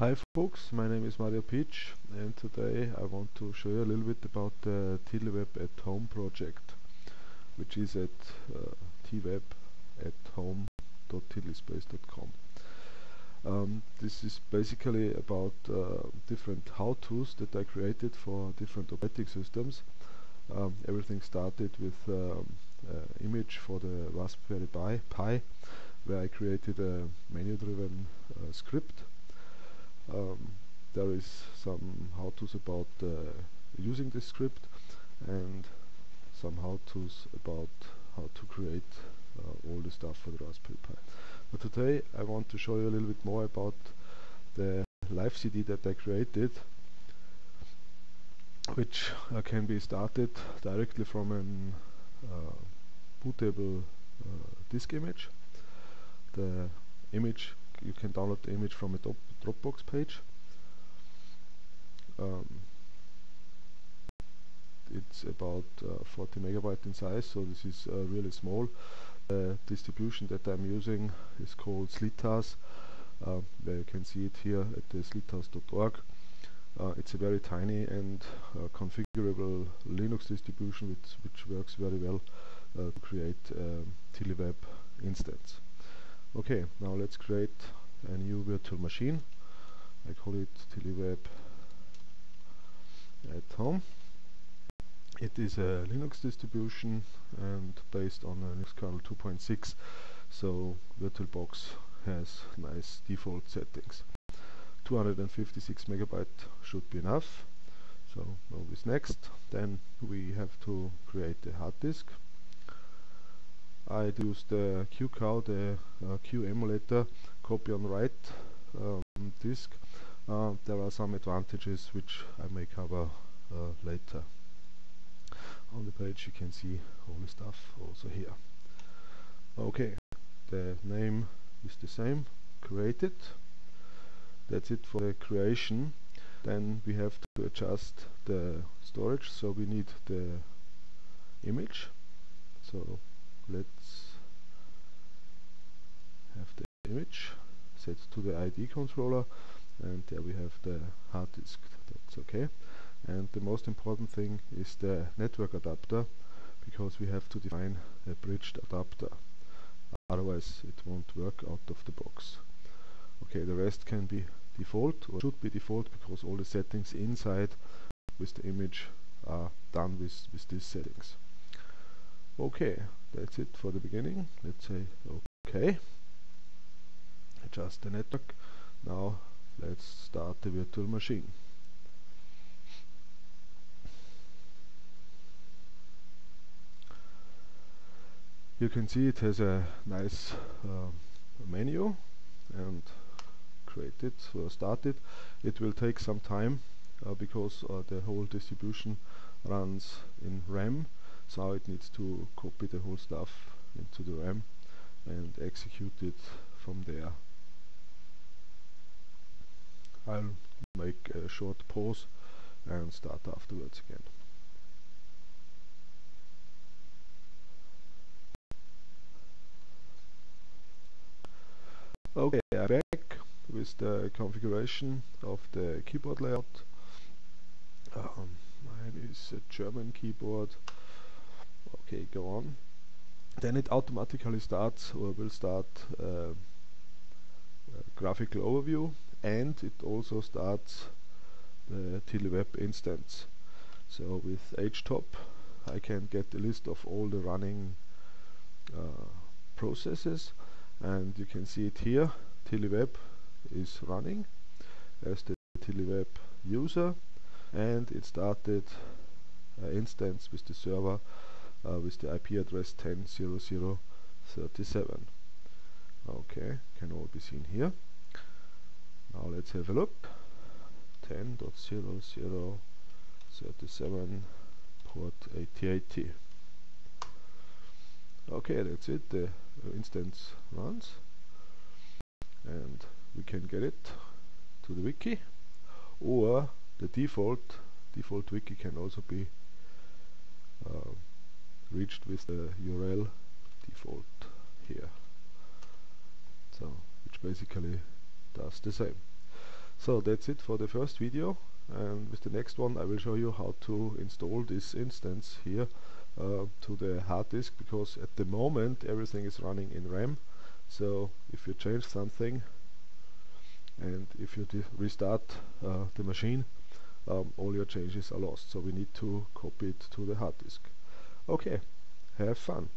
Hi folks, my name is Mario Pitsch and today I want to show you a little bit about the TiddlyWeb at Home project which is at uh, twebathome.tiddlyspace.com um, This is basically about uh, different how-tos that I created for different operating systems. Um, everything started with um, uh, image for the Raspberry Pi, Pi where I created a menu-driven uh, script um, there is some how-tos about uh, using this script and some how-tos about how to create uh, all the stuff for the Raspberry Pi. But today I want to show you a little bit more about the live CD that I created which uh, can be started directly from an uh, bootable uh, disk image. The image you can download the image from a Dropbox page. Um, it's about uh, 40 megabyte in size, so this is uh, really small. The distribution that I'm using is called SliTaz. Uh, where you can see it here at the slitaz.org. Uh, it's a very tiny and uh, configurable Linux distribution which, which works very well uh, to create a um, TiddlyWeb instance. Okay, now let's create a new virtual machine. I call it TiddlyWeb at home. It is a Linux distribution and based on Linux kernel 2.6 so VirtualBox has nice default settings. 256 megabyte should be enough so move this next then we have to create a hard disk I use the QCOW, the uh, Q emulator copy on write um, disk. Uh, there are some advantages which I may cover uh, later. On the page you can see all the stuff also here. Okay, the name is the same, created. That's it for the creation. Then we have to adjust the storage, so we need the image. So let's have the image set to the ID controller and there we have the hard disk. That's okay. And the most important thing is the network adapter because we have to define a bridged adapter. Otherwise it won't work out of the box. Okay the rest can be default or should be default because all the settings inside with the image are done with, with these settings okay that's it for the beginning. Let's say okay. Adjust the network. Now let's start the virtual machine. You can see it has a nice uh, menu and created or started it will take some time uh, because uh, the whole distribution runs in RAM so it needs to copy the whole stuff into the RAM and execute it from there. I'll make a short pause and start afterwards again. Okay, I'm back with the configuration of the keyboard layout. Um, mine is a German keyboard okay go on. Then it automatically starts or will start uh, graphical overview and it also starts the TiddlyWeb instance. So with htop I can get a list of all the running uh, processes and you can see it here. TiddlyWeb is running as the TiddlyWeb user and it started uh, instance with the server uh, with the IP address 10.00.37 okay can all be seen here. Now let's have a look. 10.00.37 port 8080 okay that's it. The uh, instance runs. And we can get it to the wiki. Or the default default wiki can also be uh, reached with the URL default here. So which basically does the same. So that's it for the first video. And with the next one I will show you how to install this instance here uh, to the hard disk because at the moment everything is running in RAM. So if you change something and if you restart uh, the machine um, all your changes are lost. So we need to copy it to the hard disk okay have fun